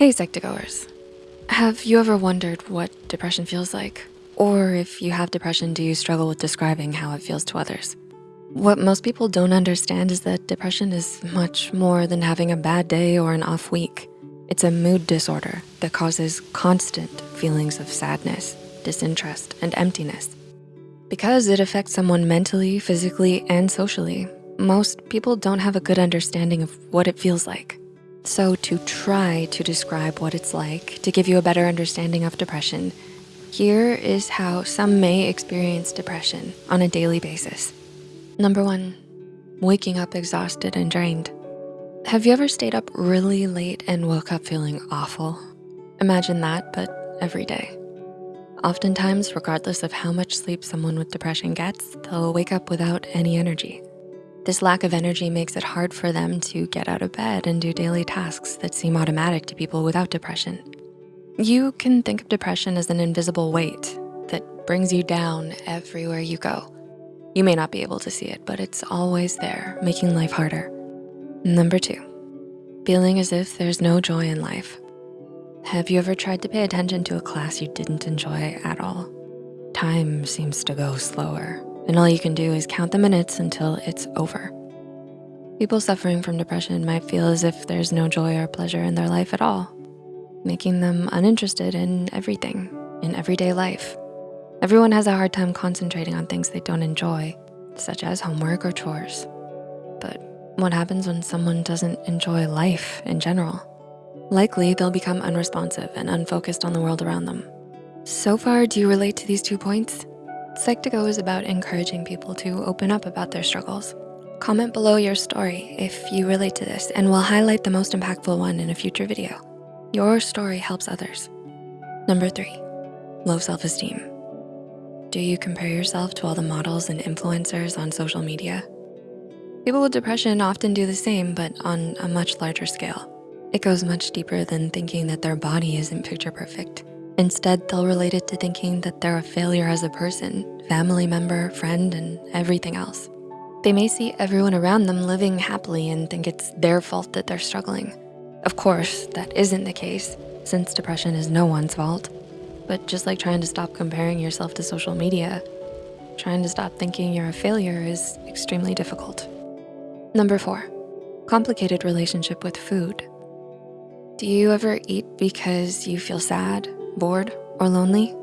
Hey Psych2Goers. Have you ever wondered what depression feels like? Or if you have depression, do you struggle with describing how it feels to others? What most people don't understand is that depression is much more than having a bad day or an off week. It's a mood disorder that causes constant feelings of sadness, disinterest, and emptiness. Because it affects someone mentally, physically, and socially, most people don't have a good understanding of what it feels like. So to try to describe what it's like to give you a better understanding of depression, here is how some may experience depression on a daily basis. Number one, waking up exhausted and drained. Have you ever stayed up really late and woke up feeling awful? Imagine that, but every day. Oftentimes, regardless of how much sleep someone with depression gets, they'll wake up without any energy. This lack of energy makes it hard for them to get out of bed and do daily tasks that seem automatic to people without depression. You can think of depression as an invisible weight that brings you down everywhere you go. You may not be able to see it, but it's always there, making life harder. Number two, feeling as if there's no joy in life. Have you ever tried to pay attention to a class you didn't enjoy at all? Time seems to go slower and all you can do is count the minutes until it's over. People suffering from depression might feel as if there's no joy or pleasure in their life at all, making them uninterested in everything, in everyday life. Everyone has a hard time concentrating on things they don't enjoy, such as homework or chores. But what happens when someone doesn't enjoy life in general? Likely they'll become unresponsive and unfocused on the world around them. So far, do you relate to these two points? Psych2Go is about encouraging people to open up about their struggles. Comment below your story if you relate to this and we'll highlight the most impactful one in a future video. Your story helps others. Number three, low self-esteem. Do you compare yourself to all the models and influencers on social media? People with depression often do the same, but on a much larger scale. It goes much deeper than thinking that their body isn't picture perfect. Instead, they'll relate it to thinking that they're a failure as a person, family member, friend, and everything else. They may see everyone around them living happily and think it's their fault that they're struggling. Of course, that isn't the case since depression is no one's fault. But just like trying to stop comparing yourself to social media, trying to stop thinking you're a failure is extremely difficult. Number four, complicated relationship with food. Do you ever eat because you feel sad, bored, or lonely,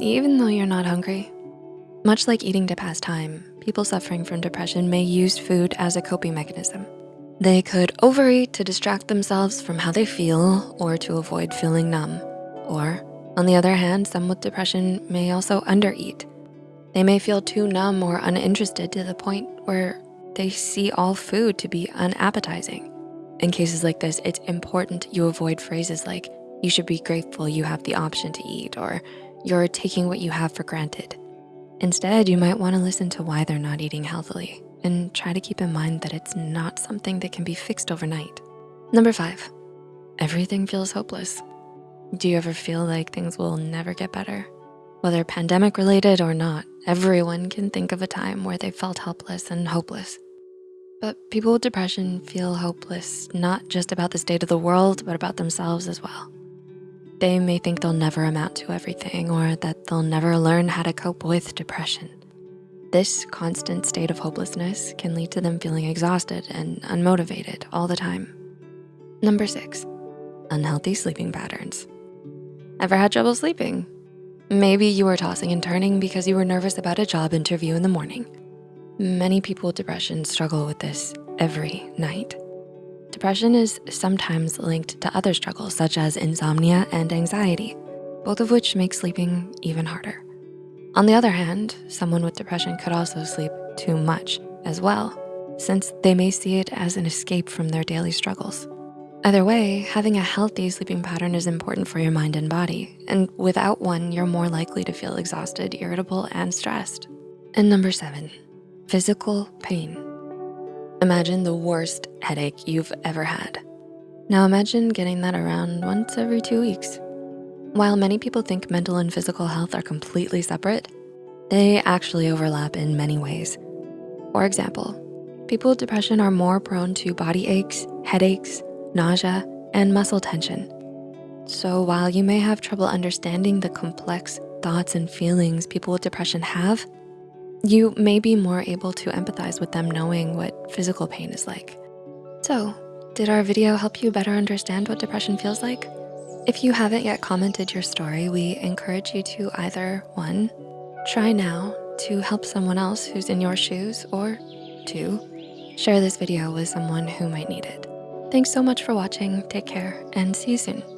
even though you're not hungry. Much like eating to pass time, people suffering from depression may use food as a coping mechanism. They could overeat to distract themselves from how they feel or to avoid feeling numb. Or on the other hand, some with depression may also undereat. They may feel too numb or uninterested to the point where they see all food to be unappetizing. In cases like this, it's important you avoid phrases like, you should be grateful you have the option to eat or you're taking what you have for granted. Instead, you might wanna listen to why they're not eating healthily and try to keep in mind that it's not something that can be fixed overnight. Number five, everything feels hopeless. Do you ever feel like things will never get better? Whether pandemic related or not, everyone can think of a time where they felt helpless and hopeless. But people with depression feel hopeless, not just about the state of the world, but about themselves as well. They may think they'll never amount to everything or that they'll never learn how to cope with depression. This constant state of hopelessness can lead to them feeling exhausted and unmotivated all the time. Number six, unhealthy sleeping patterns. Ever had trouble sleeping? Maybe you were tossing and turning because you were nervous about a job interview in the morning. Many people with depression struggle with this every night. Depression is sometimes linked to other struggles such as insomnia and anxiety, both of which make sleeping even harder. On the other hand, someone with depression could also sleep too much as well, since they may see it as an escape from their daily struggles. Either way, having a healthy sleeping pattern is important for your mind and body, and without one, you're more likely to feel exhausted, irritable, and stressed. And number seven, physical pain. Imagine the worst headache you've ever had. Now imagine getting that around once every two weeks. While many people think mental and physical health are completely separate, they actually overlap in many ways. For example, people with depression are more prone to body aches, headaches, nausea, and muscle tension. So while you may have trouble understanding the complex thoughts and feelings people with depression have, you may be more able to empathize with them knowing what physical pain is like. So, did our video help you better understand what depression feels like? If you haven't yet commented your story, we encourage you to either one, try now to help someone else who's in your shoes, or two, share this video with someone who might need it. Thanks so much for watching, take care, and see you soon.